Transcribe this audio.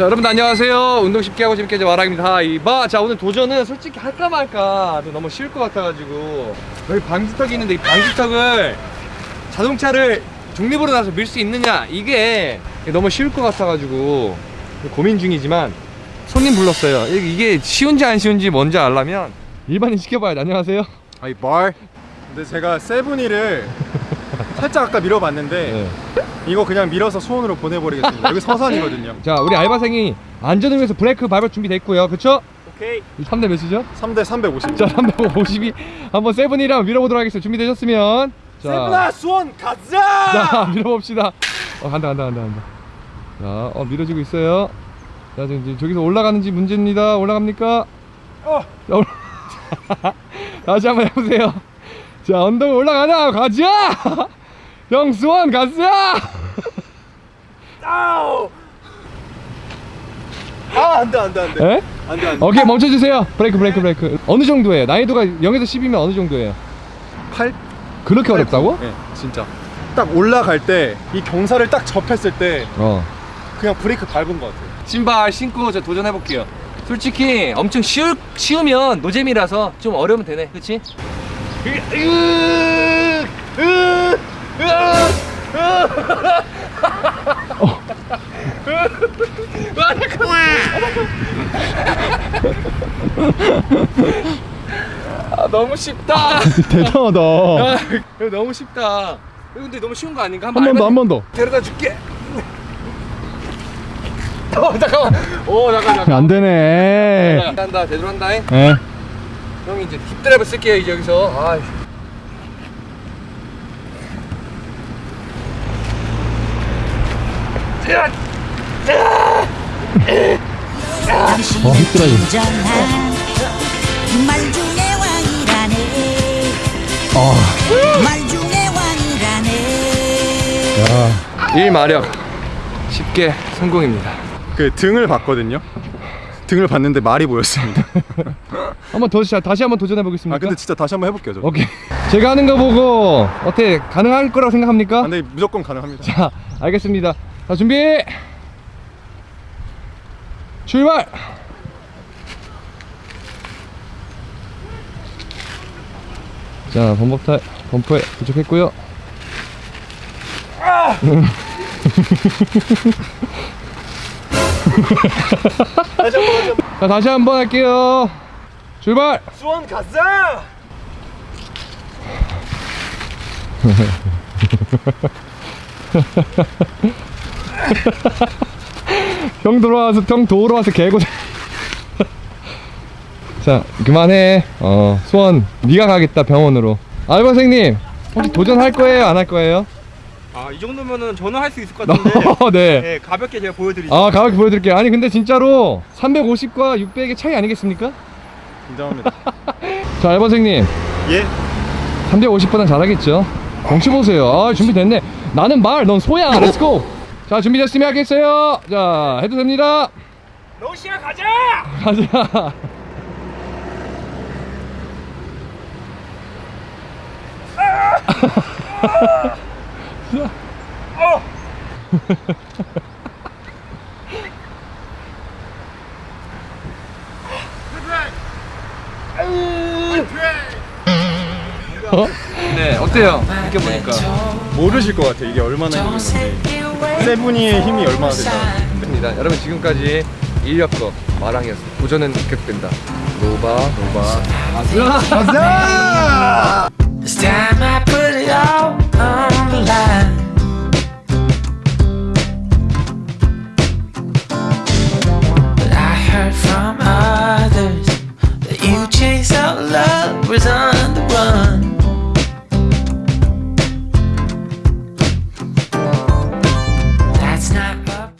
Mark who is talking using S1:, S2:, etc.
S1: 자 여러분 안녕하세요. 운동 쉽게 하고 재밌게 하자 마랑입니다. 이봐 자 오늘 도전은 솔직히 할까 말까 너무 쉬울 것 같아가지고. 여기 방지턱이 있는데 이 방지턱을 자동차를 중립으로 나서 밀 수 있느냐 이게 너무 쉬울 것 같아가지고 고민 중이지만 손님 불렀어요. 이- 이게 쉬운지 안 쉬운지 뭔지 알려면 일반인 시켜봐야 돼 안녕하세요.
S2: 말 근데 제가 세븐이를 살짝 아까 밀어봤는데
S1: 네.
S2: 이거 그냥 밀어서 수원으로 보내버리겠습니다. 여기 서산이거든요.
S1: 자 우리 알바생이 안전을 위해서 브레이크 밟을 준비 됐고요. 그쵸?
S2: 오케이.
S1: 3대 몇이죠?
S2: 3대 350
S1: 자 352 한번 세븐이랑 밀어보도록 하겠습니다. 준비되셨으면. 자,
S2: 수원 가자!
S1: 자 밀어봅시다. 어 간다 간다 간다 간다. 자어 밀어지고 있어요. 자 지금 이제 저기서 올라가는지 문제입니다. 올라갑니까?
S2: 어.
S1: 자, 올라... 다시 한번 해보세요. 자 언덕 올라가나? 가자 영수원 가자
S2: 아우! 아 안 돼 안 돼 안 돼.
S1: 에?
S2: 안 돼 안 돼.
S1: 오케이 멈춰주세요. 브레이크 브레이크 브레이크. 어느 정도예요? 난이도가 0에서 10이면 어느 정도예요?
S2: 8
S1: 그렇게 어렵다고?
S2: 네 진짜. 딱 올라갈 때 이 경사를 딱 접했을 때
S1: 어.
S2: 그냥 브레이크 밟은 것 같아요.
S1: 신발 신고 저 도전해볼게요. 솔직히 엄청 쉬울, 쉬우면 노잼이라서 좀 어려우면 되네. 그치? 아, 너무 쉽다.
S2: 대단하다.
S1: 아, 이거 너무 쉽다. 근데 너무 쉬운 거 아닌가?
S2: 한 번 더 한 번 더.
S1: 데려다 줄게. 어 잠깐만. 오 잠깐 잠깐
S2: 안 되네.
S1: 한다 제대로 한다 잉?
S2: 예
S1: 형이 이제 딥드라이브 쓸게요 이제 여기서. 아
S3: 왕이 라네. 말 중에 왕이라네.
S1: 일마력. 쉽게 성공입니다.
S2: 그 등을 봤거든요. 등을 봤는데 말이 보였습니다.
S1: 한번 더 시- 다시 한번 도전해 보겠습니다
S2: 아 근데 진짜 다시 한번 해볼게요 저
S1: 오케이. 제가 하는 거 보고 어때 가능할 거라고 생각합니까?
S2: 아, 근데 무조건 가능합니다.
S1: 자 알겠습니다 자 준비. 출발. 자 범벅타 범퍼에 도착했고요. 자 다시 한번 할게요. 출발.
S2: 수원 가자
S1: 형 들어와서 형 도우러 와서 개고생. 자 그만해. 어 수원 네가 가겠다 병원으로. 알바생님 혹시 도전할 거예요? 안 할 거예요?
S4: 아 이 정도면은 저는 할 수 있을 것 같은데.
S1: 네.
S4: 네, 가볍게 제가 보여드리죠.
S1: 아 가볍게 보여드릴게요. 아니 근데 진짜로 350과 600의 차이 아니겠습니까?
S2: 인정합니다.
S1: 자 알바생님.
S2: 예?
S1: 350보단 잘하겠죠? 경치 보세요. 아 준비됐네. 나는 말 넌 소야. Let's go 자 준비됐으면 하겠어요. 자 해도 됩니다.
S4: 러시아 가자!
S1: 가자. 어? 네 어때요? 느껴보니까?
S2: 모르실 것 같아요. 이게 얼마나 힘든지 세븐이의 힘이 얼마나
S1: 되나 네. 여러분 지금까지 인력거 마랑이었습니다 도전은 계속된다. 노바 노바.
S2: 아자 아자